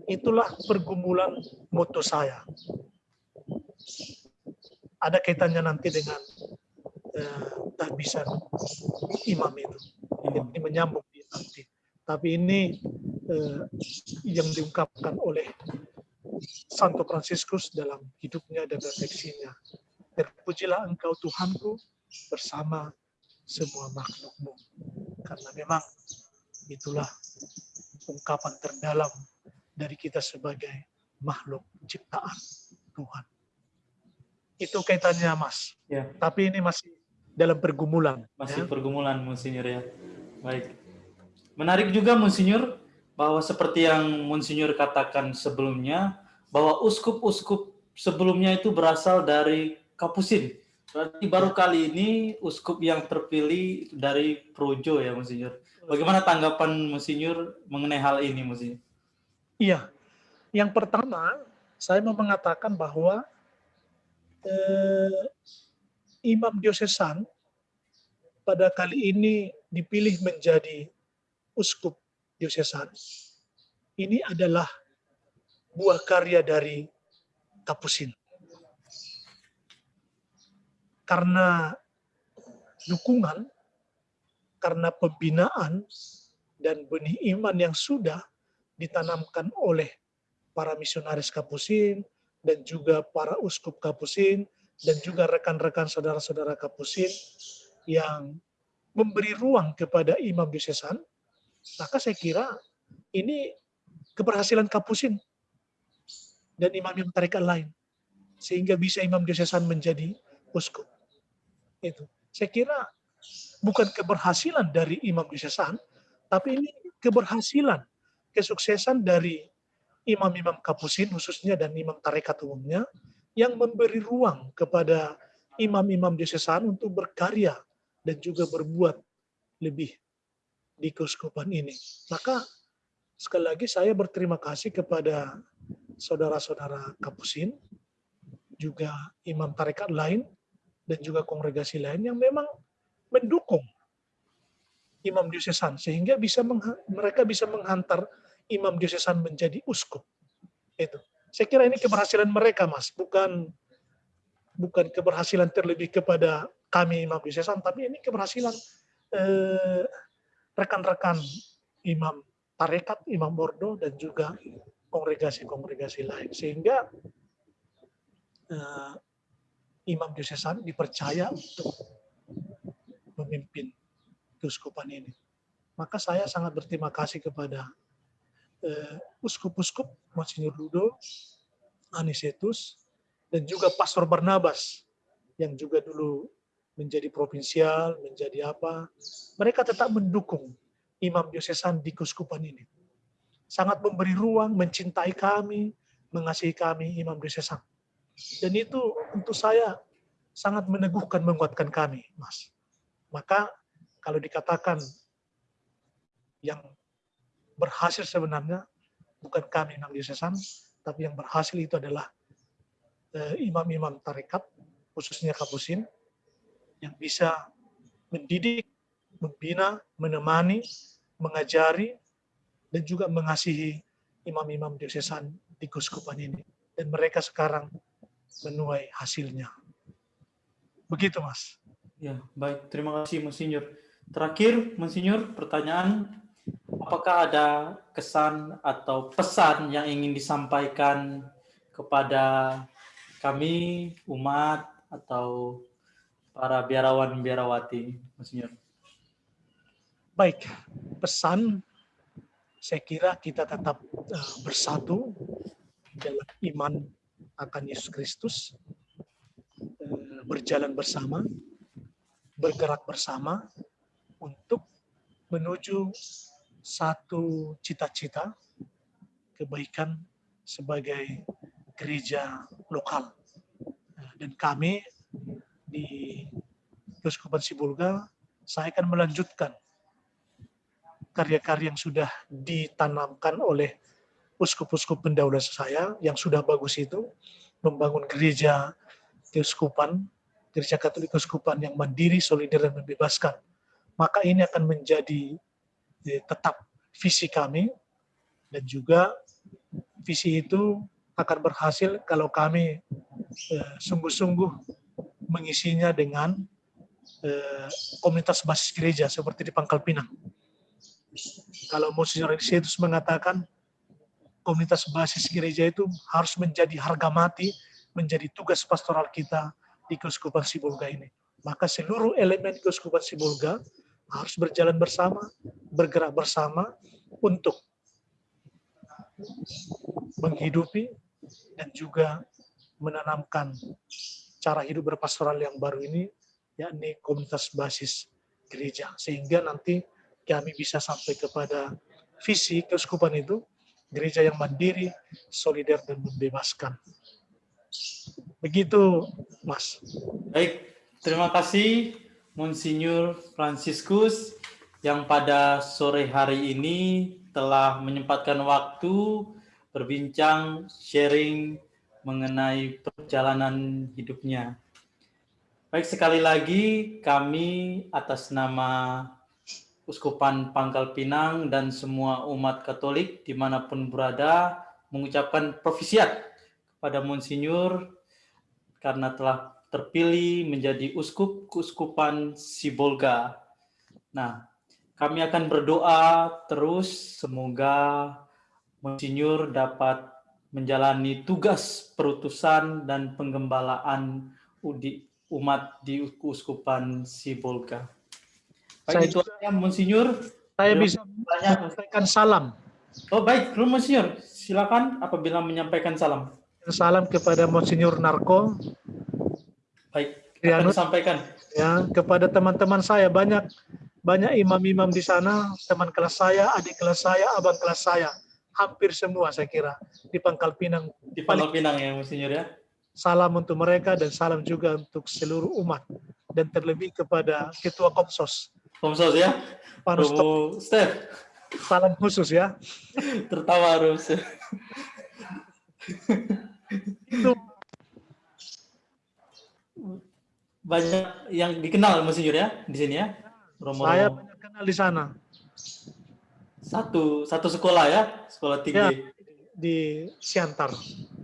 Itulah pergumulan moto saya. Ada kaitannya nanti dengan eh, tahbisan imam itu. Ini menyambung di nanti. Tapi ini eh, yang diungkapkan oleh Santo Fransiskus dalam hidupnya dan refleksinya. Terpujilah engkau Tuhanku bersama semua makhlukmu. Karena memang itulah ungkapan terdalam dari kita sebagai makhluk ciptaan Tuhan. Itu kaitannya, Mas. Ya. Tapi ini masih dalam pergumulan. Masih ya. pergumulan, Monsinyur ya. Baik. Menarik juga, Monsinyur, bahwa seperti yang Monsinyur katakan sebelumnya, bahwa uskup-uskup sebelumnya itu berasal dari Kapusin. Berarti baru kali ini uskup yang terpilih dari Projo ya, Monsinyur. Bagaimana tanggapan Monsinyur mengenai hal ini, Monsinyur? Iya. Yang pertama, saya mau mengatakan bahwa eh, imam diosesan pada kali ini dipilih menjadi uskup diosesan. Ini adalah buah karya dari Kapusin. Karena dukungan, karena pembinaan dan benih iman yang sudah ditanamkan oleh para misionaris Kapusin dan juga para uskup Kapusin dan juga rekan-rekan saudara-saudara Kapusin yang memberi ruang kepada imam diosesan, maka saya kira ini keberhasilan Kapusin dan imam-imam tarekat lain sehingga bisa imam diosesan menjadi uskup. Itu. Saya kira bukan keberhasilan dari imam diosesan, tapi ini keberhasilan, kesuksesan dari imam-imam kapusin khususnya dan imam tarekat umumnya yang memberi ruang kepada imam-imam diosesan untuk berkarya dan juga berbuat lebih di keuskupan ini. Maka sekali lagi saya berterima kasih kepada saudara-saudara kapusin, juga imam tarekat lain, dan juga kongregasi lain yang memang mendukung imam diosesan sehingga bisa mereka bisa menghantar imam diosesan menjadi uskup. Itu. Saya kira ini keberhasilan mereka, Mas, bukan bukan keberhasilan terlebih kepada kami imam diosesan, tapi ini keberhasilan eh, rekan-rekan eh, imam tarekat, imam bordo dan juga kongregasi-kongregasi lain sehingga eh, imam diosesan dipercaya untuk memimpin keuskupan ini. Maka saya sangat berterima kasih kepada uskup-uskup Monsinyur Ludo, Anisetus, dan juga Pastor Barnabas yang juga dulu menjadi provinsial, menjadi apa. Mereka tetap mendukung imam diosesan di keuskupan ini sangat memberi ruang, mencintai kami, mengasihi kami, Imam Diosesan. Dan itu untuk saya sangat meneguhkan, menguatkan kami, Mas. Maka kalau dikatakan yang berhasil sebenarnya bukan kami Imam Diosesan, tapi yang berhasil itu adalah eh, imam-imam uh, tarekat, khususnya Kapusin, yang bisa mendidik, membina, menemani, mengajari, dan juga mengasihi imam-imam diosesan di Kuskupan ini. Dan mereka sekarang menuai hasilnya. Begitu, Mas. Ya, baik. Terima kasih, Monsinyur. Terakhir, Monsinyur, pertanyaan, apakah ada kesan atau pesan yang ingin disampaikan kepada kami, umat, atau para biarawan-biarawati, Monsinyur? Baik, pesan saya kira kita tetap uh, bersatu dalam iman akan Yesus Kristus, uh, berjalan bersama, bergerak bersama untuk menuju satu cita-cita kebaikan sebagai gereja lokal. Uh, dan kami di Keuskupan Sibulga, saya akan melanjutkan karya-karya yang sudah ditanamkan oleh uskup-uskup pendahulu saya yang sudah bagus itu membangun gereja keuskupan, gereja Katolik keuskupan yang mandiri, solider dan membebaskan. Maka ini akan menjadi eh, tetap visi kami dan juga visi itu akan berhasil kalau kami eh, sungguh-sungguh mengisinya dengan eh, komunitas basis gereja seperti di Pangkal Pinang kalau Monsignor Ignatius mengatakan komunitas basis gereja itu harus menjadi harga mati, menjadi tugas pastoral kita di Keuskupan Sibolga ini. maka seluruh elemen keuskupan Sibolga harus berjalan bersama, bergerak bersama untuk menghidupi dan juga menanamkan cara hidup berpastoral yang baru ini, yakni komunitas basis gereja. Sehingga nanti kami bisa sampai kepada visi keuskupan itu, gereja yang mandiri, solider, dan membebaskan. Begitu, Mas. Baik, terima kasih Monsinyur Franciscus yang pada sore hari ini telah menyempatkan waktu berbincang, sharing mengenai perjalanan hidupnya. Baik, sekali lagi kami atas nama Uskupan Pangkal Pinang dan semua umat Katolik di mana pun berada mengucapkan profisiat kepada Monsinyur karena telah terpilih menjadi uskup keuskupan Sibolga. Nah, kami akan berdoa terus semoga Monsinyur dapat menjalani tugas perutusan dan penggembalaan umat di Uskupan Sibolga. Baik itu Monsinyur. Saya bisa menyampaikan salam. Oh baik, Monsinyur. Silakan apabila menyampaikan salam. Salam kepada Monsinyur Narko. Baik, akan disampaikan. Ya, kepada teman-teman saya banyak banyak imam-imam di sana, teman kelas saya, adik kelas saya, abang kelas saya hampir semua saya kira di Pangkal Pinang. Di Pangkal Pinang ya, Monsinyur ya. Salam untuk mereka dan salam juga untuk seluruh umat dan terlebih kepada Ketua Komsos ya. Pak Romo Steph. Salam khusus ya. Tertawa harus. Itu banyak yang dikenal Monsinyur ya di sini ya. Romo, saya banyak kenal di sana. Satu satu sekolah ya, sekolah tinggi. Ya, di Siantar.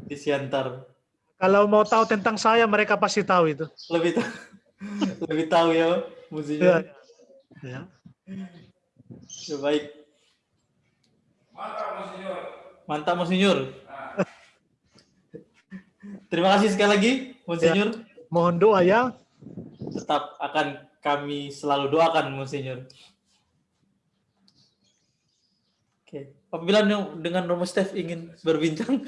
Di Siantar. Kalau mau tahu tentang saya, mereka pasti tahu itu. Lebih tahu, lebih tahu ya, musiknya. Ya. Ya. ya baik. Mantap, Monsinyur. Mantap, Monsinyur. Terima kasih sekali lagi, Monsinyur. Ya. Mohon doa ya. Tetap akan kami selalu doakan, Monsinyur. Oke, apabila dengan Romo Steph ingin berbincang.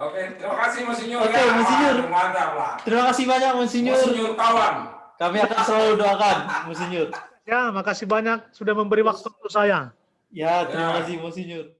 Oke, terima kasih Monsinyur. Oke, ya. Monsinyur. Mantap lah. Terima kasih banyak Monsinyur. Monsinyur kawan. Kami akan selalu doakan Monsinyur. Ya, makasih banyak sudah memberi waktu untuk saya. Ya, terima kasih Monsinyur.